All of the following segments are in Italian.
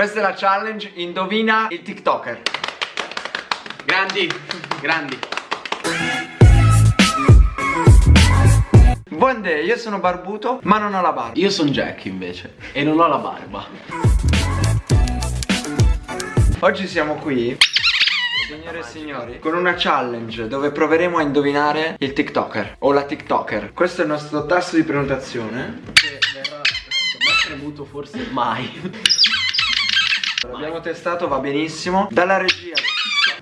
Questa è la challenge, indovina il TikToker. Grandi, grandi. Buon day, io sono barbuto, ma non ho la barba. Io sono Jack invece e non ho la barba. Oggi siamo qui, signore e signori, con una challenge dove proveremo a indovinare il TikToker o la TikToker. Questo è il nostro tasto di prenotazione. Che verrà mai premuto forse mai. L'abbiamo testato, va benissimo. Dalla regia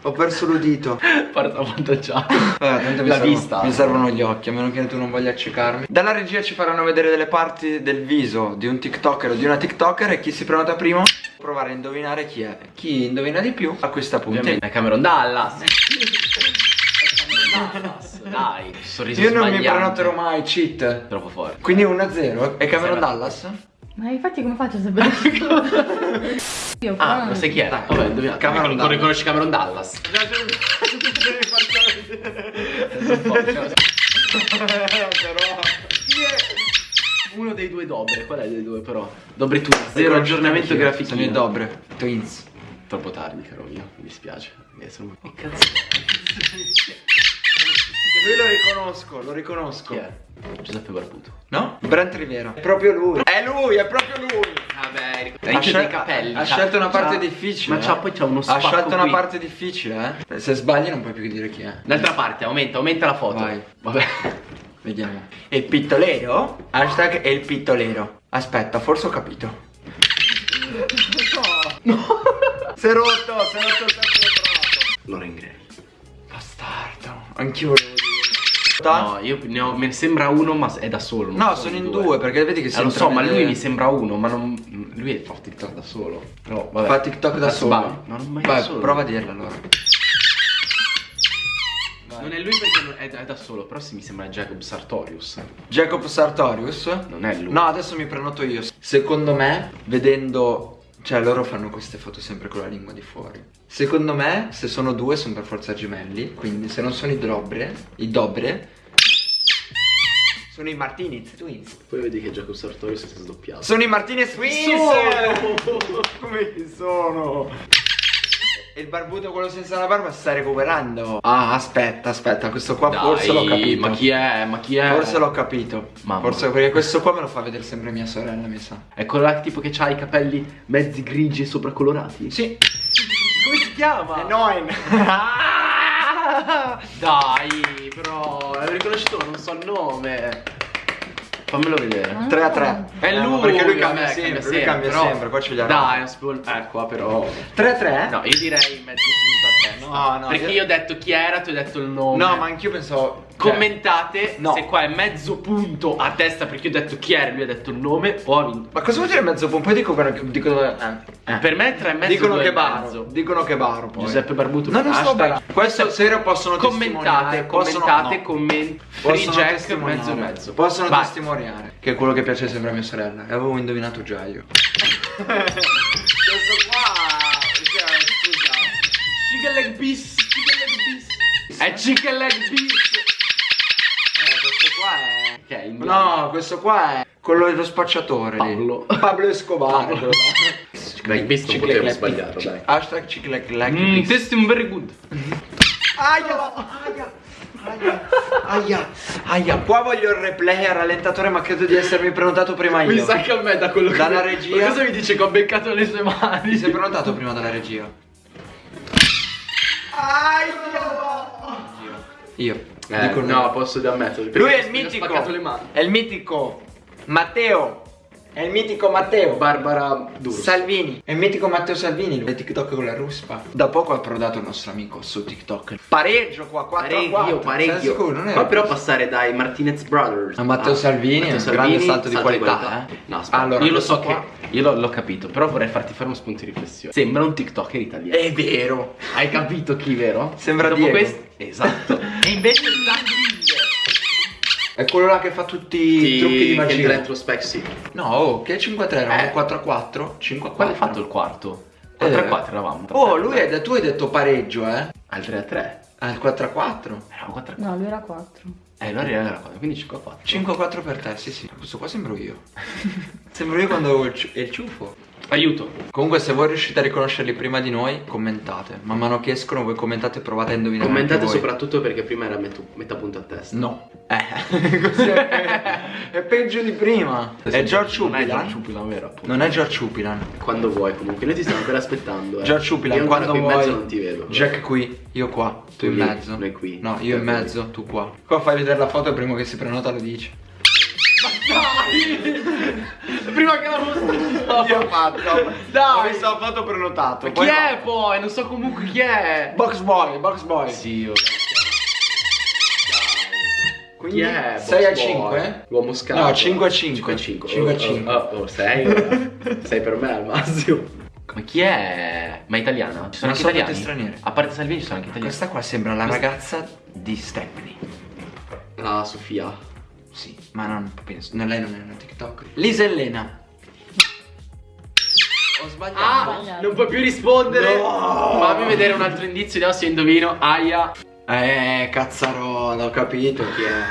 ho perso l'udito. Porta avvantaggiato. Vabbè, tanto mi, La servono, vista. mi servono gli occhi, a meno che tu non voglia accecarmi. Dalla regia ci faranno vedere delle parti del viso di un TikToker o di una TikToker e chi si prenota prima provare a indovinare chi è. Chi indovina di più acquista punti. Ovviamente è Cameron Dallas. È. Dai, sorriso Io non mi sbagliante. prenoterò mai, cheat. Troppo forte. Quindi 1-0. E Cameron Dallas? Ma infatti come faccio a sapere? Io però Ah, non- lo sai chi è? Dai. Vabbè, indovina. Cameron Non Dallas. riconosci Cameron Dallas. Uno dei due dobre, qual è dei due però? Dobre tu, zero aggiornamento grafico. Sono i Dobre, Twins. Troppo tardi, caro mio, mi dispiace. Eh, sono- Che cazzo? Lui lo riconosco, lo riconosco. Chi è? Giuseppe Barbuto. No? Brent Rivera. È proprio lui. È lui, è proprio lui. Vabbè, Ha, ha scel- dei capelli. ha c'ha- scelto una parte difficile. Ma eh. c'ha poi c'ha uno Ha spacco scelto una qui. parte difficile, eh. Se sbagli non puoi più dire chi è. D'altra parte, aumenta, aumenta la foto. Vai. Vabbè. Vediamo. Il pittolero? Hashtag è il pittolero. Aspetta, forse ho capito. No. Si è rotto, si è rotto il del trovato. Loren Gray. Bastardo. Anch'io volevo dire. No, io ne ho, me ne sembra uno, ma è da solo. No, sono in due, perché vedi che si Eh, lo so, ma lui mi sembra uno, ma non. Lui fa TikTok da solo. No, vabbè. Fa TikTok da Ma solo. sbagli. No, non mai Vai, solo. prova a dirlo allora. Non è lui perché è, è da solo, però se mi sembra Jacob Sartorius. Jacob Sartorius? Non è lui. No, adesso mi prenoto io. Secondo me, vedendo. Cioè, loro fanno queste foto sempre con la lingua di fuori. Secondo me, se sono due, sono per forza gemelli. Quindi, se non sono i Dobre, i Dobre, sono i Martinez Twins. Poi vedi che Jacob Sartorius si è sdoppiato. Sono i Martinez Twins! sono? Come sono? E il barbuto, quello senza la barba, si sta recuperando. Ah, aspetta, aspetta, questo qua Dai, forse l'ho capito. Ma chi è? Ma chi è? Forse l'ho capito. Mamma. Forse perché questo qua me lo fa vedere sempre mia sorella, mi sa. È quello là tipo che ha i capelli mezzi grigi e sopracolorati? Sì. Come si chiama? È Noin. Dai, però, l'ho riconosciuto, non so il nome. Fammelo vedere. Ah. 3 a 3. È lui, Perché lui vabbè, cambia sempre, lui cambia però- sempre, qua ce li ha. Dai, non si può... Eh, qua però... 3 a 3? No, io direi mezzo punto a testa. No, Perché io- io ho detto chi era, ti ho detto il nome. No, ma anch'io pensavo. cioè, Commentate No. se qua è mezzo punto a testa perché io ho detto chi era, lui ha detto il nome o ha vinto. Ma cosa vuol dire mezzo punto? Poi dicono che. Dicono, eh, eh. Per me tre e mezzo dicono che baro. mezzo. Dicono che baro. Poi. Giuseppe Barbuto. No, non sto barando. Questo serio possono Commentate, commentate, no. comment Free Possono Jack mezzo e mezzo. Possono Vai. testimoniare. Che è quello che piace sempre a mia sorella. E avevo indovinato già io. Questo qua. Cioè, scusa. Chicken leg piece, chicken leg piece. È chicken leg piece. Eh, questo qua è. In No, questo qua è quello dello spacciatore lì. Pablo. Pablo Escobar. Pablo. Chicken leg piece non potevo sbagliarlo, dai. Hashtag chicle clap- Mm, testing very good. Aia, aia, aia, aia, aia. Qua voglio il replay a rallentatore, ma credo di essermi prenotato prima io. Mi sa che a me da quello che Dalla regia- Ma Cosa mi dice che ho beccato le sue mani? Ti sei prenotato prima dalla regia? Io. Eh, Dico no, posso ammettere. Lui è il mitico. spaccato le mani. È il mitico Matteo. È il mitico Matteo. Barbara Duro. Salvini. È il mitico Matteo Salvini. Lui è TikTok con la ruspa. Da poco ha approdato il nostro amico su TikTok. Pareggio qua, 4 a 4. Pareggio, pareggio. Sei sicuro? Non è Qua però passare dai Martinez Brothers A Matteo Salvini, un grande salto di qualità, eh. No, aspetta, Allora, io lo so questo che io l'ho, l'ho capito, però vorrei farti fare uno spunto di riflessione. Sembra un TikToker italiano. È vero. Hai capito chi, vero? Sembra Dopo Diego. questo Esatto. e invece È quello là che fa tutti i trucchi di magia. retrospect sì. No, oh, che 5 a 3, eravamo Eh. 4 a 4, 5 a 4. Qual hai fatto il quarto? 4 a 4 eravamo. Oh, lui è, tu hai detto pareggio, eh? Al 3 a 3. Al 4 a 4. Eravamo 4 a 4. No, lui era 4. Eh, allora era 4, quindi 5 a 4. 5 a 4 per te, sì sì. Questo qua sembro io. sembro io quando avevo il, il ciuffo. Aiuto. Comunque se voi riuscite a riconoscerli prima di noi, commentate. Man mano che escono voi commentate e provate a indovinare Commentate soprattutto perché prima era metà, metà punto a testa. No. Eh, così è, è peggio di prima. È George Non è Upilan. George Upilan, vero appunto. Non è George Upilan. Quando vuoi comunque, noi ti stiamo ancora aspettando. Eh. George Upilan, quando qui in vuoi. mezzo non ti vedo. Jack qui, io qua, tu in lì, mezzo. noi qui. No, io in mezzo, tu qua. Qua fai vedere la foto e primo che si prenota lo dici. Prima che la mostravo. Io ho fatto. Dai. Ho visto la foto prenotato. Ma chi è poi? Non so comunque chi è. Box boy, box boy. Sì, io. Quindi Chi è? 6 a Box Boy? 5? L'uomo scavo. No, 5 a 5. 5 a 5. 5 a Oh, 5. Oh, oh, 6 6 per me al massimo. Ma chi è? Ma è italiana? Ci sono Non anche so italiani? A parte Salvini ci sono anche italiani. Questa qua sembra la ragazza di Stephanie. Ah, Sofia. Sì, ma non penso. No, lei non è una TikTok. Lisa Elena. Ho sbagliato. Ah, sbagliato. non puoi più rispondere. No. Fammi vedere un altro indizio, vediamo se indovino. Aia. Eh, cazzarola, ho capito chi è.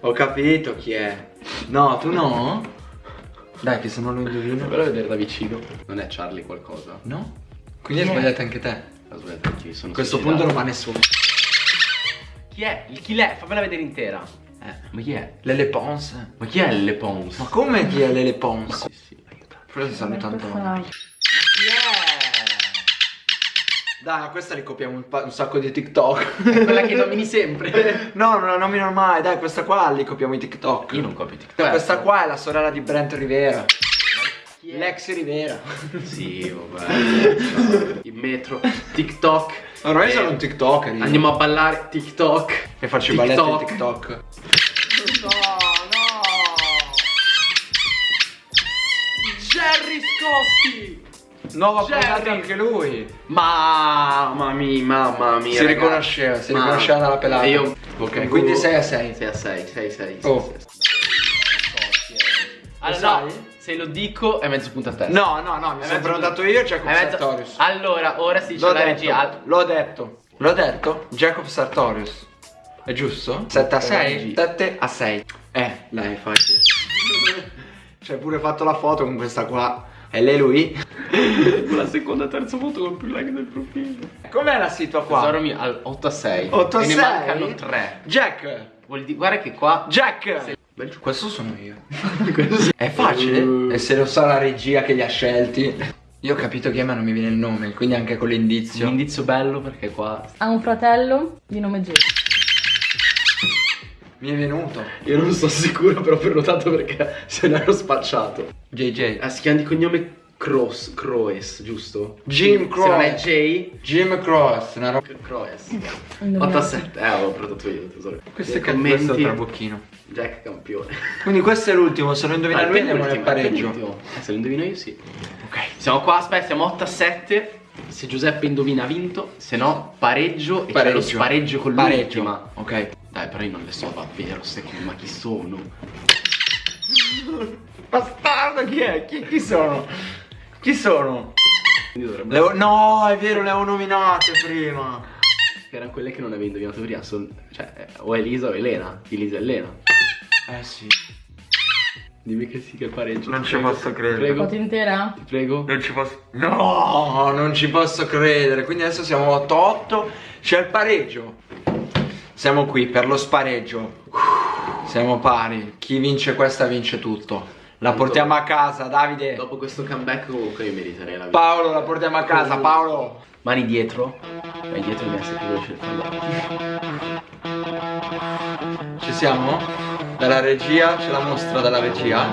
Ho capito chi è. No, tu no? Dai, che se non lo indovino. Però vedere da vicino. Non è Charlie qualcosa. No? Quindi hai sbagliato anche te. Ho sbagliato anch'io, sono A questo suicidato. punto non va nessuno. Chi è? Il chi l'è? Fammela vedere intera. Eh, Ma chi è? Lele Pons. Ma chi è Le Pons? Ma come chi è Lele Pons? Sì, sì, aiuta. Forse saluta Questa- Antonio. Chi è? Dai, questa ricopiamo un, un sacco di TikTok. È quella che nomini sempre. no, non la nomino mai. Dai, questa qua li copiamo i TikTok. Io non copio TikTok. Questa qua è la sorella di Brent Rivera. L'ex Rivera. Sì, vabbè. Il metro, TikTok. Ormai sono un TikToker. io. Andiamo a ballare TikTok. E faccio i balletti di TikTok. No, no. Jerry Scotti. Nuova puntata anche lui. Mamma mia, mamma mia. Si ragazzi. riconosceva, si Ma- riconosceva dalla pelata. Io Ok, quindi 6 a 6. 6 a 6, 6 6. Oh. Allora, Lo no, sai? Se lo dico è mezzo punto a testa. No, no, no, mi È sono prenotato io e Jacob mezzo- Sartorius. Allora, ora si dice L'ho la detto, regia. l'ho detto. L'ho detto? Jacob Sartorius. È giusto? 7 a 6? regia. 7 a 6. Eh, dai, facile. Ci hai pure fatto la foto con questa qua. E lei lui? La seconda e terza foto con più like del profilo. Com'è la situa qua? Tesoro mio, al 8 a 6. 8 a e 6? ne mancano 3. Jack! Vuol dire, guarda che qua. Jack! Sì. Questo sono io. È facile? E se lo sa la regia che li ha scelti? Io ho capito che ma non mi viene il nome, quindi anche con Un l'indizio. indizio bello perché qua. Ha un fratello di nome Jay. Mi è venuto. Io non sono sicuro, però ho prenotato perché se ne ero spacciato. JJ. Ah, si chiama di cognome Cross, Croes, giusto? Jim Se non è Croes. J, Jim Cross, una roba. Croes. Indovinato. 8 a 7. Eh, avevo prenotato io, tesoro. Questo è questo commenti. trabocchino. Jack campione. Quindi questo è l'ultimo, se lo indovina Ah, lui andiamo nel pareggio. Eh, se lo indovino io sì. Ok. Siamo qua, aspetta, siamo 8 a 7. Se Giuseppe indovina ha vinto, se no pareggio e c'è lo spareggio con Pareggio. l'ultima. Ok. Dai, però io non le so davvero, secondo ma chi sono? Bastardo, chi è? Chi, chi sono? Chi sono? Ho- no, è vero, le avevo nominate prima. erano quelle che non avevi indovinato prima. Son... Cioè, eh, o Elisa o Elena. Elisa e Elena. Eh sì. Dimmi che sì, che pareggio. Non ti ci posso credere. Ti prego. Foto intera? Ti prego. Non ci posso. No, non ci posso credere. Quindi adesso siamo 8-8. C'è il pareggio. Siamo qui per lo spareggio. Siamo pari. Chi vince questa vince tutto. La portiamo a casa, Davide. Dopo questo comeback comunque io meriterei la vita. Paolo, la portiamo a casa, Paolo. Mani dietro. Vai dietro essere più veloce del fallo. Ci siamo? Dalla regia, ce la mostra dalla regia.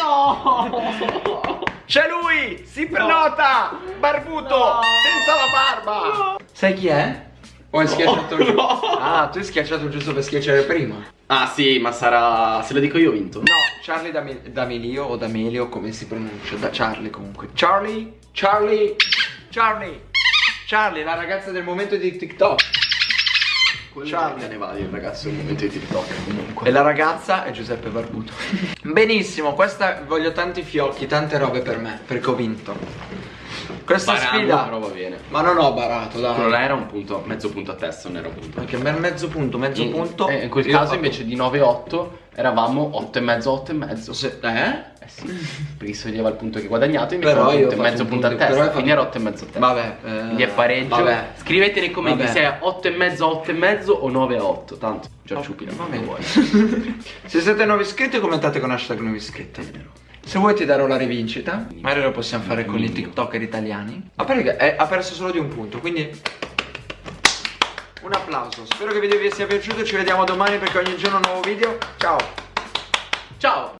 No! C'è lui! Si prenota! Barbuto! No! Senza la barba! Sai chi è? O hai schiacciato giusto? no. Ah, tu hai schiacciato giusto per schiacciare prima. Ah sì, ma sarà... Se lo dico io ho vinto. No, Charlie Dami- D'Amelio o D'Amelio come si pronuncia? Da Charlie comunque. Charlie, Charlie, Charlie, Charlie, la ragazza del momento di TikTok. Quello Charlie. ne va il ragazzo il momento di TikTok comunque. E la ragazza è Giuseppe Barbuto. Benissimo, questa voglio tanti fiocchi, tante robe per me, perché ho vinto. Questa Barando, sfida però va bene. Ma non ho barato, dai Quello là era un punto, mezzo punto a testa, non era un punto. Anche me- mezzo punto, mezzo In- punto eh, in quel caso invece di 9-8 eravamo 8 e mezzo, 8 e mezzo. Se- Eh? Eh sì, perché si vedeva il punto che guadagnato, invece Però io punto e mezzo un punto a punto- però testa, quindi era 8 e mezzo a testa. Vabbè eh, Quindi è pareggio. Vabbè Scrivete nei commenti Vabbè. se è 8 e mezzo, 8 e mezzo o 9 a 8. Tanto, Giorgio Oh, Pina, va non bene. vuoi. Se siete nuovi iscritti commentate con hashtag nuovi iscritti Se vuoi ti darò la rivincita. Magari lo possiamo fare con i tiktoker italiani. A parte che è- ha perso solo di un punto Quindi Un applauso. Spero che il video vi sia piaciuto. Ci vediamo domani perché ogni giorno un nuovo video. Ciao. Ciao!